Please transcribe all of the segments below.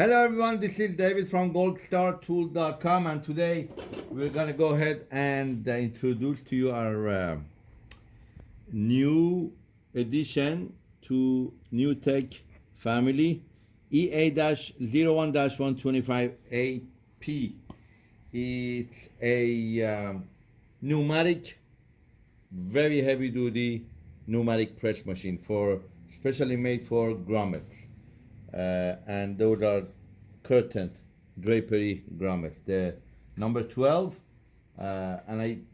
Hello everyone, this is David from goldstartool.com and today we're gonna go ahead and uh, introduce to you our uh, new addition to New Tech family EA-01-125AP. It's a um, pneumatic, very heavy duty pneumatic press machine for specially made for grommets and those are curtain drapery grommets. The number 12, uh, and I'm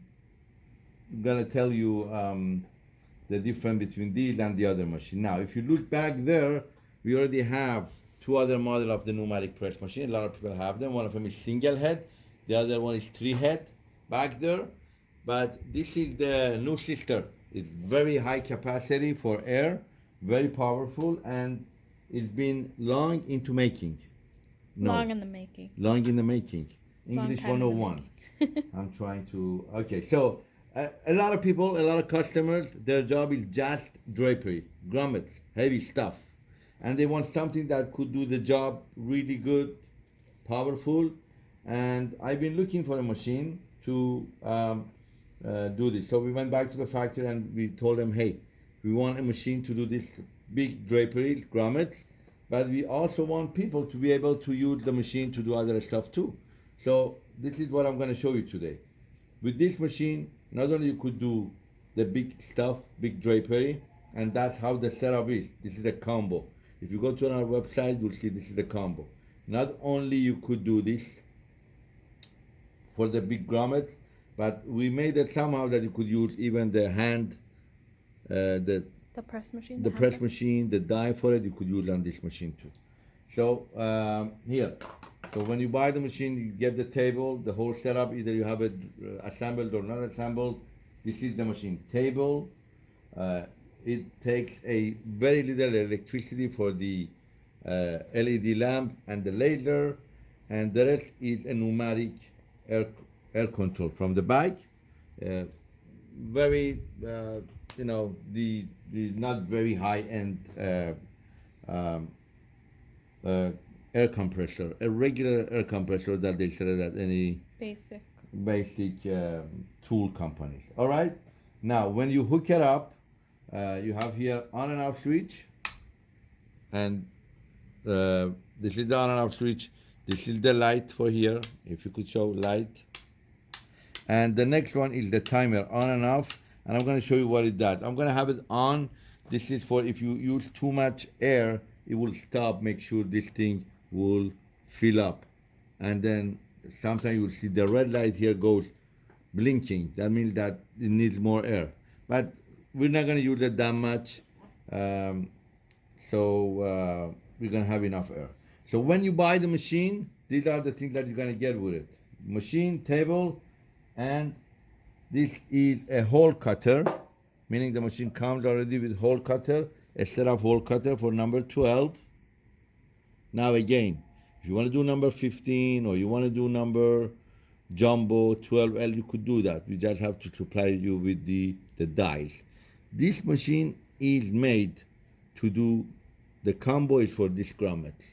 gonna tell you um, the difference between these and the other machine. Now, if you look back there, we already have two other model of the pneumatic press machine. A lot of people have them. One of them is single head, the other one is three head back there. But this is the new sister. It's very high capacity for air, very powerful, and it's been long into making. No. Long in the making. Long in the making. English 101. I'm trying to. Okay, so uh, a lot of people, a lot of customers, their job is just drapery, grommets, heavy stuff. And they want something that could do the job really good, powerful. And I've been looking for a machine to um, uh, do this. So we went back to the factory and we told them, hey, we want a machine to do this big drapery grommets, but we also want people to be able to use the machine to do other stuff too. So this is what I'm going to show you today. With this machine, not only you could do the big stuff, big drapery, and that's how the setup is. This is a combo. If you go to our website, you'll see this is a combo. Not only you could do this for the big grommets, but we made it somehow that you could use even the hand, uh, the the press machine. The, press machine, the die for it, you could use on this machine too. So um, here, so when you buy the machine, you get the table, the whole setup. Either you have it uh, assembled or not assembled. This is the machine table. Uh, it takes a very little electricity for the uh, LED lamp and the laser, and the rest is a pneumatic air air control from the bike. Uh, very uh, you know the, the not very high end uh, um, uh, air compressor, a regular air compressor that they sell at any basic basic um, tool companies. All right. Now, when you hook it up, uh, you have here on and off switch, and uh, this is the on and off switch. This is the light for here. If you could show light. And the next one is the timer on and off and I'm going to show you what it does. I'm going to have it on. This is for if you use too much air, it will stop. Make sure this thing will fill up. And then sometimes you'll see the red light here goes blinking. That means that it needs more air. But we're not going to use it that much. Um, so uh, we're going to have enough air. So when you buy the machine, these are the things that you're going to get with it. Machine, table, and this is a hole cutter, meaning the machine comes already with hole cutter, a set of hole cutter for number 12. Now again, if you want to do number 15 or you want to do number jumbo 12L, you could do that. We just have to supply you with the, the dies. This machine is made to do the combo is for this grommets,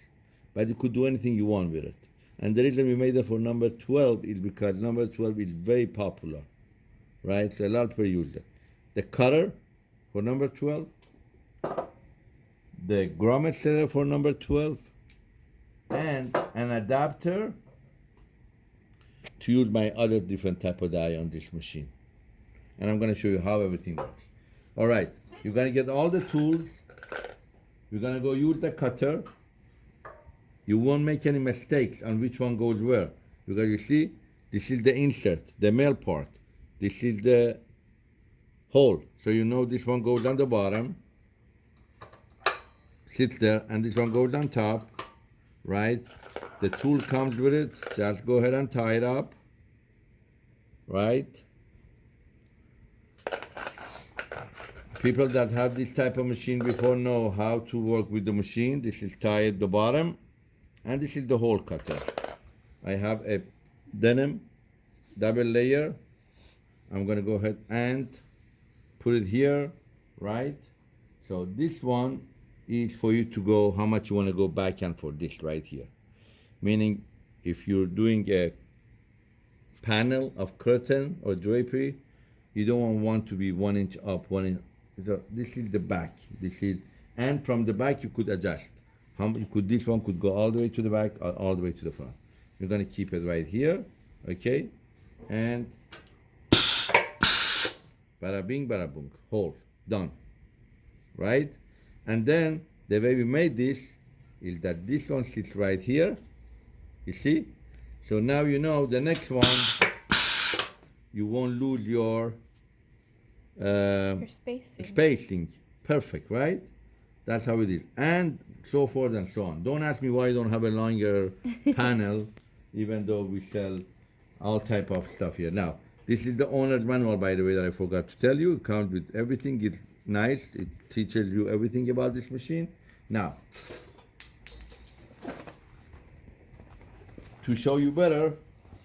but you could do anything you want with it. And the reason we made it for number 12 is because number 12 is very popular right? So a lot of people use. The cutter for number 12, the grommet setter for number 12, and an adapter to use my other different type of die on this machine. And I'm gonna show you how everything works. All right, you're gonna get all the tools. You're gonna go use the cutter. You won't make any mistakes on which one goes where. Because you see, this is the insert, the male part. This is the hole. So you know this one goes on the bottom, sits there, and this one goes on top, right? The tool comes with it. Just go ahead and tie it up, right? People that have this type of machine before know how to work with the machine. This is tie at the bottom, and this is the hole cutter. I have a denim double layer I'm going to go ahead and put it here, right? So this one is for you to go how much you want to go back and for this right here. meaning if you're doing a panel of curtain or drapery, you don't want to be one inch up, one inch. So this is the back. This is, and from the back you could adjust. How you could this one could go all the way to the back or all the way to the front. You're gonna keep it right here, okay? And bada bing, bada boom, hold, done, right? And then the way we made this is that this one sits right here, you see? So now you know the next one, you won't lose your uh, Your spacing. spacing. Perfect, right? That's how it is. And so forth and so on. Don't ask me why I don't have a longer panel, even though we sell all type of stuff here. Now, this is the owner's manual, by the way, that I forgot to tell you. It comes with everything. It's nice. It teaches you everything about this machine. Now, to show you better,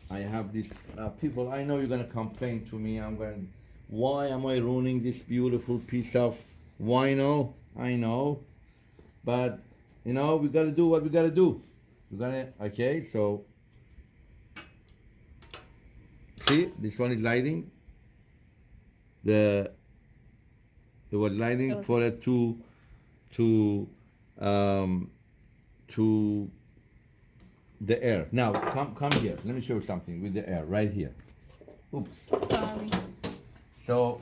I have these uh, people. I know you're gonna complain to me. I'm going. Why am I ruining this beautiful piece of wino? I know, but you know we gotta do what we gotta do. We're gonna okay. So see, this one is lighting. The it was lighting for it to to um to the air. Now come come here. Let me show you something with the air right here. Oops. Sorry. So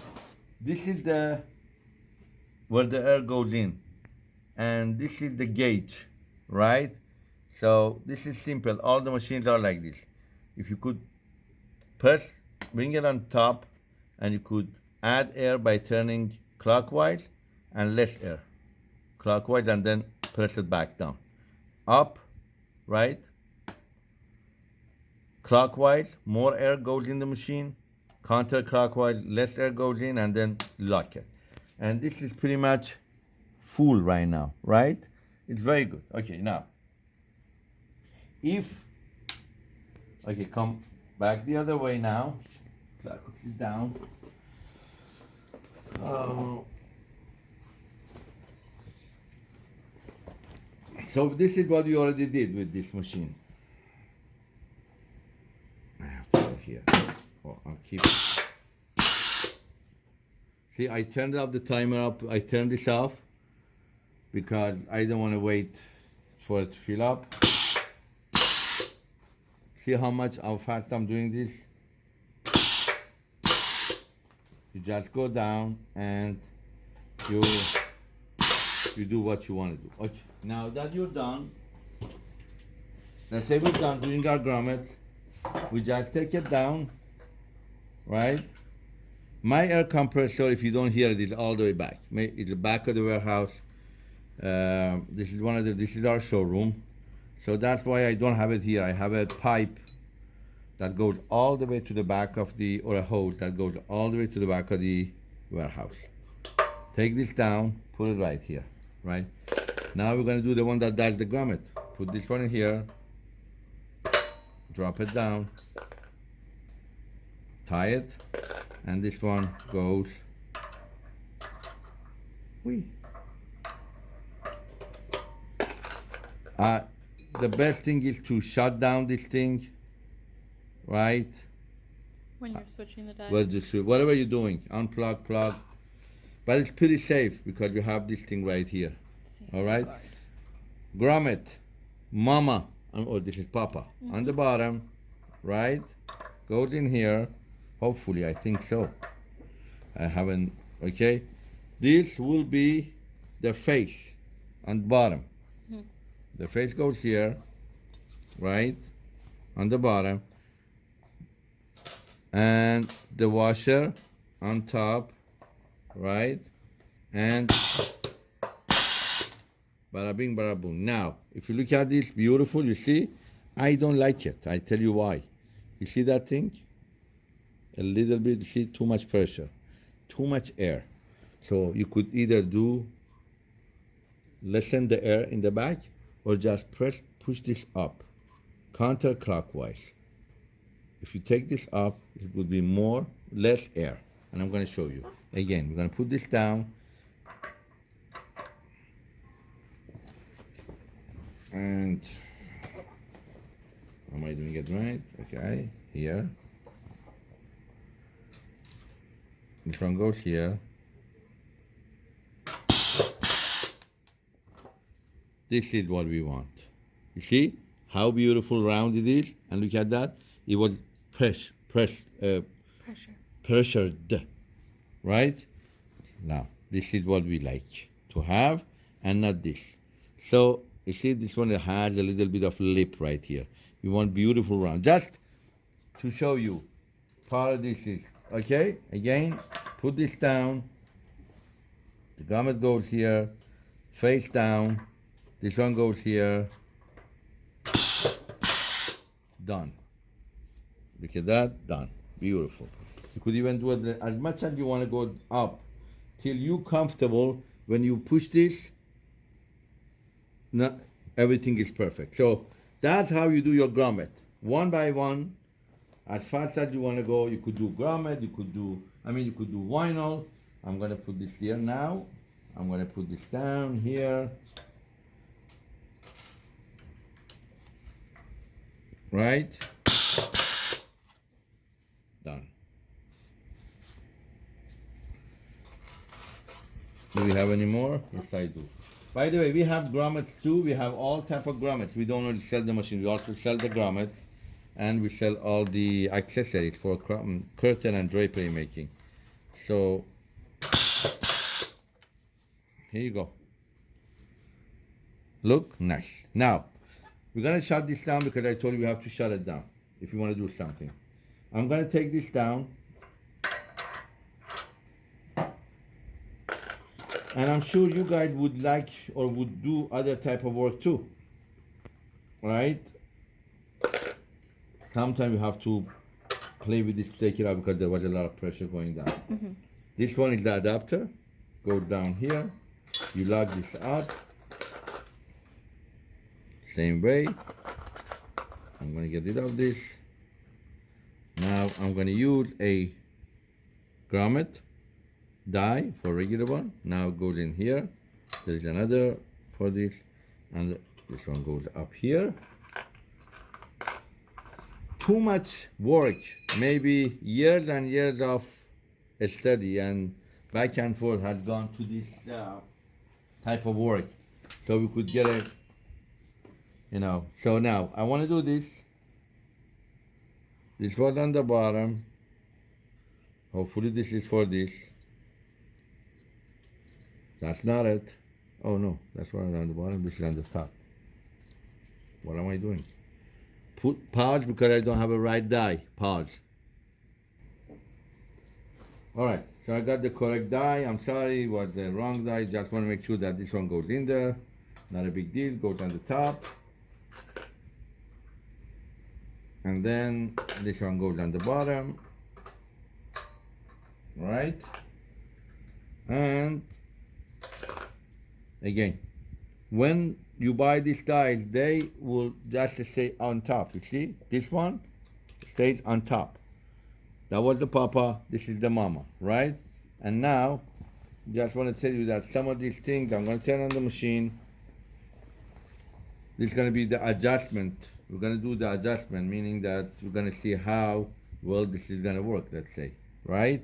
this is the where the air goes in, and this is the gauge, right? So this is simple. All the machines are like this. If you could press, bring it on top, and you could add air by turning clockwise and less air, clockwise, and then press it back down, up, right? Clockwise, more air goes in the machine counterclockwise, less air goes in, and then lock it. And this is pretty much full right now, right? It's very good. Okay, now, if, okay, come back the other way now. Clock sit down. Oh. So this is what we already did with this machine. I have to go here. Oh, I'll keep. See, I turned up the timer up. I turned this off because I don't want to wait for it to fill up. See how much, how fast I'm doing this? You just go down and you you do what you want to do. Okay. Now that you're done, let's say we're done doing our grommet, we just take it down, right? My air compressor, if you don't hear it, is all the way back. It's the back of the warehouse. Um, this is one of the. This is our showroom, so that's why I don't have it here. I have a pipe that goes all the way to the back of the, or a hose that goes all the way to the back of the warehouse. Take this down, put it right here, right? Now we're gonna do the one that does the grommet. Put this one in here, drop it down, tie it, and this one goes. Wee. Uh, the best thing is to shut down this thing, right? When you're switching the. Well, just whatever you're doing, unplug, plug. But it's pretty safe because you have this thing right here. All right. Grommet, mama, um, or this is papa, on the bottom, right? Goes in here. Hopefully, I think so. I haven't, okay? This will be the face on the bottom. The face goes here, right? On the bottom. And the washer on top, right? And Bada bing, bada boom. Now, if you look at this, beautiful, you see, I don't like it. I tell you why. You see that thing? A little bit, you see, too much pressure, too much air. So you could either do lessen the air in the back or just press, push this up, counterclockwise. If you take this up, it would be more, less air. And I'm going to show you. Again, we're going to put this down. And Am I doing it right? Okay, here. This one goes here. This is what we want. You see how beautiful round it is? And look at that. It was press, press, uh, Pressure. pressured, right? Now, this is what we like to have and not this. So, you see this one has a little bit of lip right here. We want beautiful round. Just to show you, part of this is, okay? Again, put this down. The garment goes here, face down. This one goes here. Done. Look at that, done. Beautiful. You could even do it as much as you want to go up till you comfortable. When you push this, not, everything is perfect. So that's how you do your grommet. One by one, as fast as you want to go. You could do grommet, you could do, I mean, you could do vinyl. I'm going to put this here now. I'm going to put this down here. Right? Done. Do we have any more? Yes, I do. By the way, we have grommets too. We have all type of grommets. We don't only sell the machine. We also sell the grommets, and we sell all the accessories for um, curtain and drapery making. So here you go. Look nice. Now we're gonna shut this down because I told you we have to shut it down if you want to do something. I'm gonna take this down. And I'm sure you guys would like or would do other type of work too. Right? Sometimes you have to play with this to take it out because there was a lot of pressure going down. Mm-hmm. This one is the adapter. Goes down here. You lock this up. Same way. I'm gonna get rid of this. Now I'm gonna use a grommet die for regular one. Now goes in here. There's another for this, and this one goes up here. Too much work, maybe years and years of study and back and forth has gone to this uh, type of work. So we could get a, you know. So now I want to do this. This was on the bottom. Hopefully this is for this. That's not it. Oh no, that's one on the bottom. This is on the top. What am I doing? Put pause because I don't have a right die. Pause. All right, so I got the correct die. I'm sorry, it was the wrong die. Just want to make sure that this one goes in there. Not a big deal. Goes on the top. And then this one goes on the bottom. Right? And again, when you buy these dies, they will just stay on top. You see, this one stays on top. That was the papa, this is the mama, right? And now, just want to tell you that some of these things, I'm going to turn on the machine. This is going to be the adjustment. We're going to do the adjustment, meaning that we're going to see how well this is going to work, let's say, right?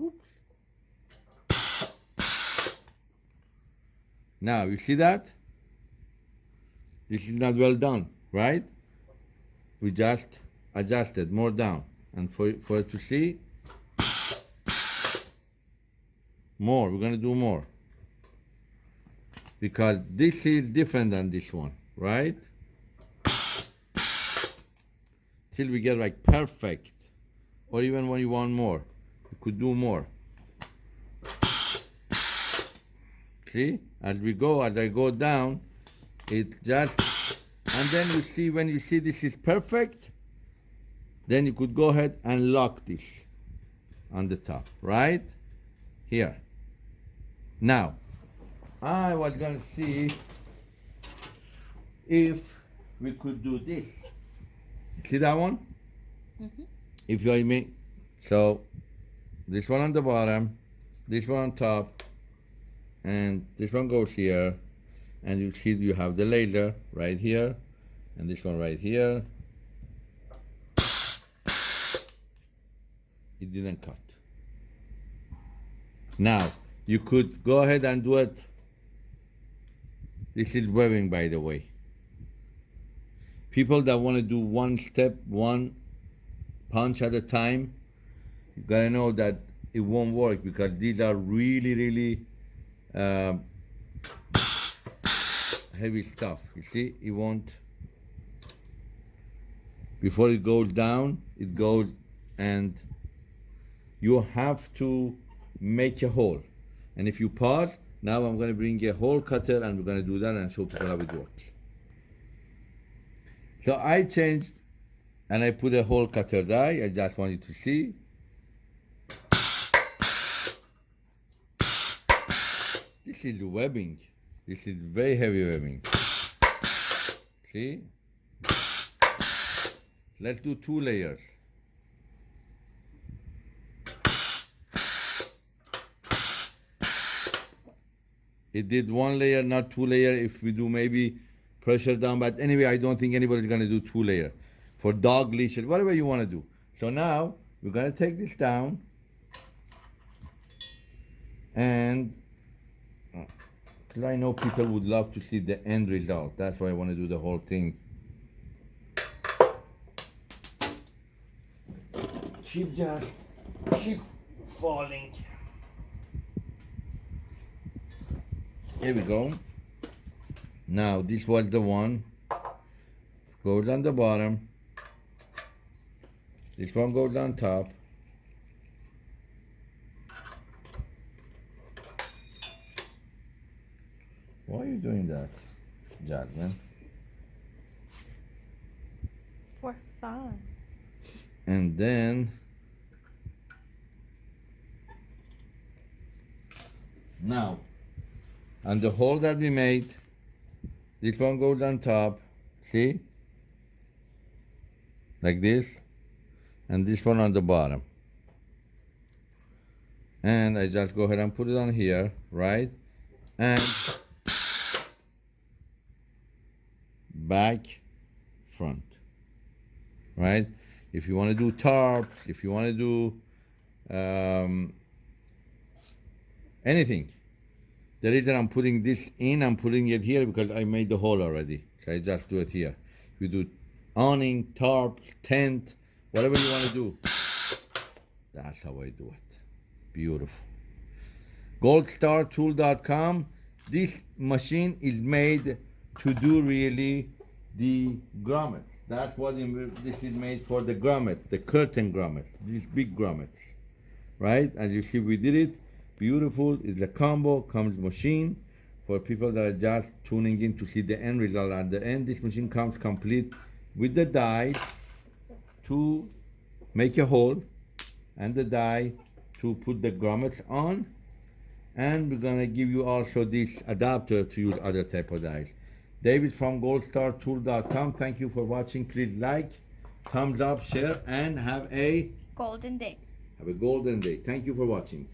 Oops. Now, you see that? This is not well done, right? We just adjusted more down. And for, for it to see, more, we're gonna do more. Because this is different than this one, right? Till we get like perfect. Or even when you want more, you could do more. See, as we go, as I go down, it just, and then you see, when you see this is perfect, then you could go ahead and lock this on the top, right? Here. Now, I was gonna see if we could do this. See that one? Mhm. If you mean, so this one on the bottom, this one on top, and this one goes here. and you see you have the laser right here and this one right here it didn't cut now you could go ahead and do it this is webbing by the way. People that want to do one step one punch at a time you gotta know that it won't work because these are really really um, heavy stuff you see? It won't. Before it goes down it goes and you have to make a hole. And if you pause now i'm going to bring a hole cutter and we're going to do that and show people how it works. So i changed and i put a hole cutter die. I just want you to see. This is webbing. This is very heavy webbing. See? Let's do two layers it did one layer not two layer. If we do maybe pressure down but anyway i don't think anybody's to do two layer for dog leashes whatever you want to do. So now we're to take this down and because i know people would love to see the end result. That's why i want to do the whole thing. Keep just keep falling Here we go. Now this was the one. Goes on the bottom. This one goes on top. Why are you doing that, Jasmine? For fun. And then now and the hole that we made this one goes on top see? Like this and this one on the bottom. And I just go ahead and put it on here right? And back front right? If you want to do tarp if you want to do um, anything the reason I'm putting this in, I'm putting it here because I made the hole already. So I just do it here. You do awning, tarp, tent, whatever you want to do. That's how I do it. Beautiful. goldstartool.com. This machine is made to do really the grommets. That's what this is made for the grommet, the curtain grommets, these big grommets, right? As you see, we did it. Beautiful. It's a combo, comes machine for people that are just tuning in to see the end result. At the end, this machine comes complete with the die to make a hole and the die to put the grommets on and we're gonna give you also this adapter to use other type of dies. David from goldstartool.com. Thank you for watching. Please like, thumbs up, share, and have a Golden day. have a golden day. Thank you for watching.